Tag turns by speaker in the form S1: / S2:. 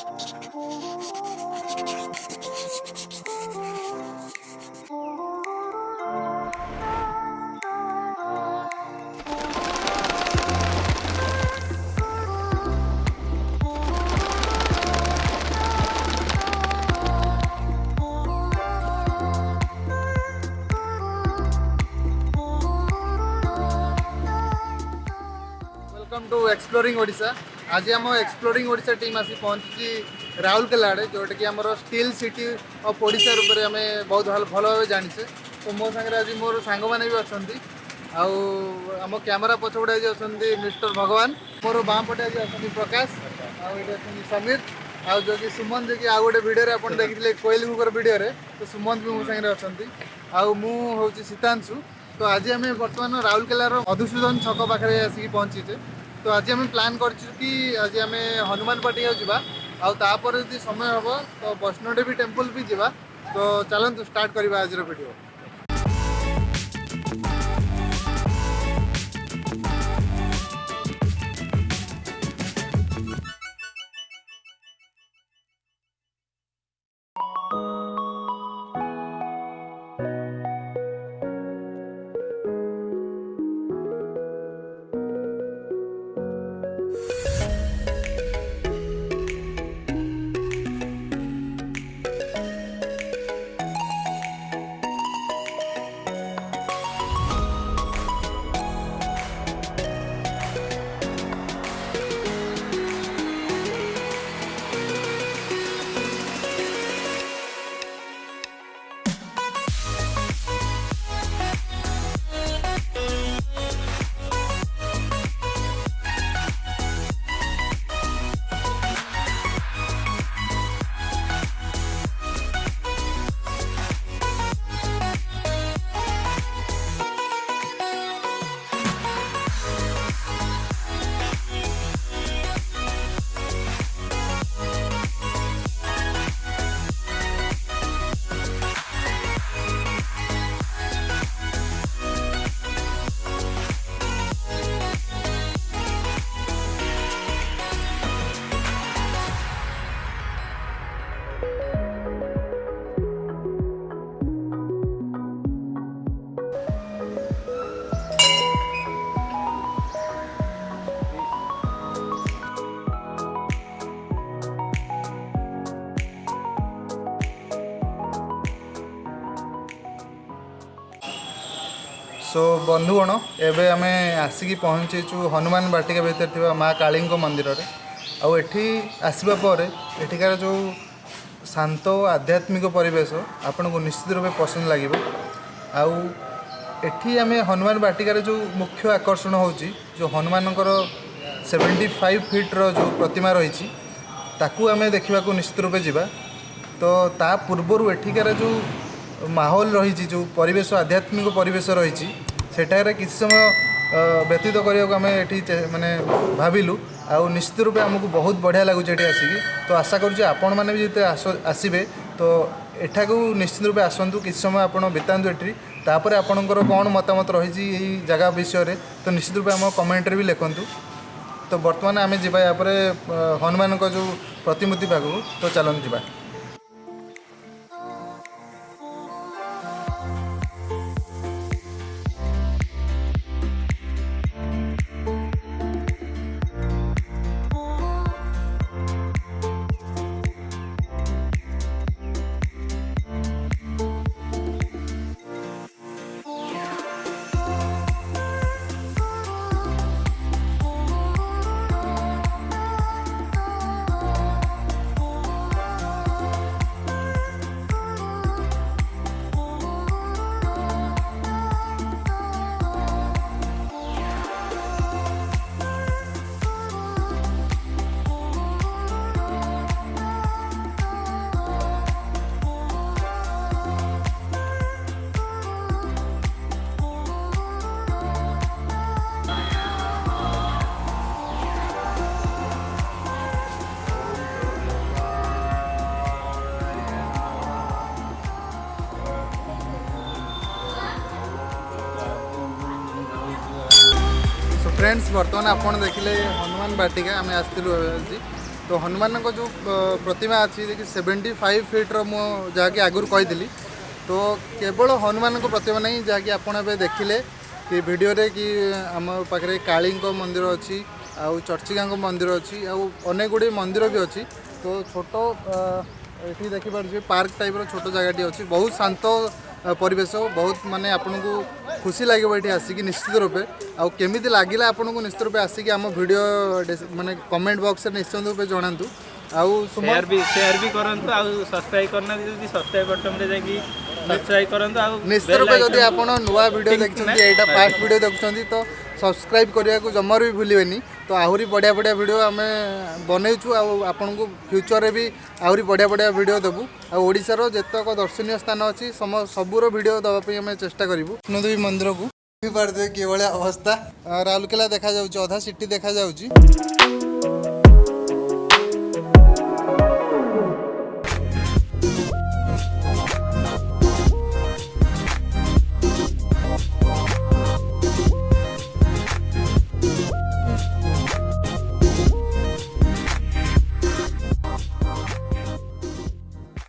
S1: welcome to exploring odisha আজি আম exploring Odisha team আসি পৌঁছিছি ରାଉରକେଲା ଆଡ଼େ ଯେଉଁଟାକି ଆମର ଷ୍ଟିଲ୍ ସିଟି ଅଫ୍ ଓଡ଼ିଶା ରୂପରେ ଆମେ ବହୁତ ଭଲ ଭଲ ଭାବେ ଜାଣିଛେ ତ ମୋ ସାଙ୍ଗରେ ଆଜି ମୋର ସାଙ୍ଗମାନେ ବି ଅଛନ୍ତି ଆଉ ଆମ କ୍ୟାମେରା ପଛପଟେ ଆଜି ଅଛନ୍ତି ମିଷ୍ଟର ଭଗବାନ ମୋର ବାଁ ପଟେ ଆଜି ଅଛନ୍ତି ପ୍ରକାଶ ଆଉ ଏଠି ଅଛନ୍ତି ସମୀର ଆଉ ଯେଉଁକି ସୁମନ ଯିଏକି ଆଉ ଗୋଟେ ଭିଡ଼ିଓରେ ଆପଣ ଦେଖିଥିଲେ କୋଇଲିଙ୍କର ଭିଡ଼ିଓରେ ତ ସୁମନ ବି ମୋ ସାଙ୍ଗରେ ଅଛନ୍ତି ଆଉ ମୁଁ ହେଉଛି ସୀତାଂଶୁ ତ ଆଜି ଆମେ ବର୍ତ୍ତମାନ ରାଉରକେଲାର ମଧୁସୂଦନ ଛକ ପାଖରେ ଆସିକି ପହଞ୍ଚିଛେ তো আজি আমি ପ୍ଲାନ୍ କରିଛୁ କି ଆଜି ଆମେ ହନୁମାନ ପାର୍ଟି ଆଉ ଯିବା ଆଉ ତାପରେ ଯଦି ସମୟ ହେବ ତ ବୈଷ୍ଣୋଦେବୀ ଟେମ୍ପଲ୍ ବି ଯିବା ତ ଚାଲନ୍ତୁ ଷ୍ଟାର୍ଟ କରିବା ଆଜିର ଭିଡ଼ିଓ সো বন্ধুগণ এবে আমি আসিকি পৌঁছিছু হনুমান বাটিকা ভিতরে থাকা মা কালী মন্দিরের আঠি আসবা পরে এঠিকার যে শান্ত আধ্যাত্মিক পরিবেশ আপনার নিশ্চিত রূপে পসন্দ লাগবে আউ এটি আমি হনুমান বাটিকার যে মুখ্য আকর্ষণ হচ্ছে যে হনুমানকর সেভেন্টি ফাইভ ফিট্র যে প্রতিমা রয়েছে তাকে আমি দেখা নিশ্চিত রূপে যা তো তা পূর্বর এঠিকার যে ମାହୋଲ ରହିଛି ଯେଉଁ ପରିବେଶ ଆଧ୍ୟାତ୍ମିକ ପରିବେଶ ରହିଛି ସେଠାରେ କିଛି ସମୟ ବ୍ୟତୀତ କରିବାକୁ ଆମେ ଏଠି ମାନେ ଭାବିଲୁ ଆଉ ନିଶ୍ଚିତ ରୂପେ ଆମକୁ ବହୁତ ବଢ଼ିଆ ଲାଗୁଛି ଏଠି ଆସିକି ତ ଆଶା କରୁଛି ଆପଣମାନେ ବି ଯେତେ ଆସିବେ ତ ଏଠାକୁ ନିଶ୍ଚିତ ରୂପେ ଆସନ୍ତୁ କିଛି ସମୟ ଆପଣ ବିତାନ୍ତୁ ଏଠି ତାପରେ ଆପଣଙ୍କର କ'ଣ ମତାମତ ରହିଛି ଏଇ ଜାଗା ବିଷୟରେ ତ ନିଶ୍ଚିତ ରୂପେ ଆମ କମେଣ୍ଟରେ ବି ଲେଖନ୍ତୁ ତ ବର୍ତ୍ତମାନ ଆମେ ଯିବା ଏହାପରେ ହନୁମାନଙ୍କ ଯେଉଁ ପ୍ରତିମୂର୍ତ୍ତି ପାଖକୁ ତ ଚାଲନ୍ତୁ ଯିବା ফ্রেন্ডস বর্তমান আপনার দেখলে হনুমান বাটিকা আমি আসলু আজি তো হনুমান যে প্রতিমা আছে দেখি সেভেন্টি ফাইভ ফিট্র মু যা আগুর কইলি তো কেবল হনুমান প্রতিমা নাই যা আপনার এবার দেখলে କି ଭିଡ଼ିଓରେ କି ଆମ ପାଖରେ କାଳୀଙ୍କ ମନ୍ଦିର ଅଛି ଆଉ ଚର୍ଚ୍ଚିକାଙ୍କ ମନ୍ଦିର ଅଛି ଆଉ ଅନେକ ଗୁଡ଼ିଏ ମନ୍ଦିର ବି ଅଛି ତ ଛୋଟ ଏଠି ଦେଖିପାରୁଛି ପାର୍କ ଟାଇପ୍ର ଛୋଟ ଜାଗାଟି ଅଛି ବହୁତ ଶାନ୍ତ পরিবেশ বহুত মানে আপনার খুশি লাগবে এটি আসিকি নিশ্চিত রূপে আমি লাগিলা আপনার নিশ্চিত রূপে আসিকি আমার ভিডিও মানে কমেন্ট বক্স নিশ্চিত
S2: রূপে জনাতু আউ শেয়ার বি শেয়ার বি করন্তু আউ সাবস্ক্রাইব করনা যদি সাবস্ক্রাইব বাটন রে
S1: যাই
S2: কি
S1: সাবস্ক্রাইব করন্তু
S2: আউ
S1: নিশ্চিত রূপে যদি
S2: আপন
S1: নুয়া
S2: ভিডিও
S1: দেখছন এইটা ফার্স্ট ভিডিও দেখছন ସବସ୍କ୍ରାଇବ୍ କରିବାକୁ ଜମାରୁ ବି ଭୁଲିବେନି ତ ଆହୁରି ବଢ଼ିଆ ବଢ଼ିଆ ଭିଡ଼ିଓ ଆମେ ବନେଇଛୁ ଆଉ ଆପଣଙ୍କୁ ଫ୍ୟୁଚର୍ରେ ବି ଆହୁରି ବଢ଼ିଆ ବଢ଼ିଆ ଭିଡ଼ିଓ ଦେବୁ ଆଉ ଓଡ଼ିଶାର ଯେତେକ ଦର୍ଶନୀୟ ସ୍ଥାନ ଅଛି ସମ ସବୁର ଭିଡ଼ିଓ ଦେବା ପାଇଁ ଆମେ ଚେଷ୍ଟା କରିବୁ ବିଷ୍ଣୁଦେବୀ ମନ୍ଦିରକୁ ଦେଖିପାରିଥିବେ କିଭଳିଆ ଅବସ୍ଥା ରାଉରକେଲା ଦେଖାଯାଉଛି ଅଧା ସିଟି ଦେଖାଯାଉଛି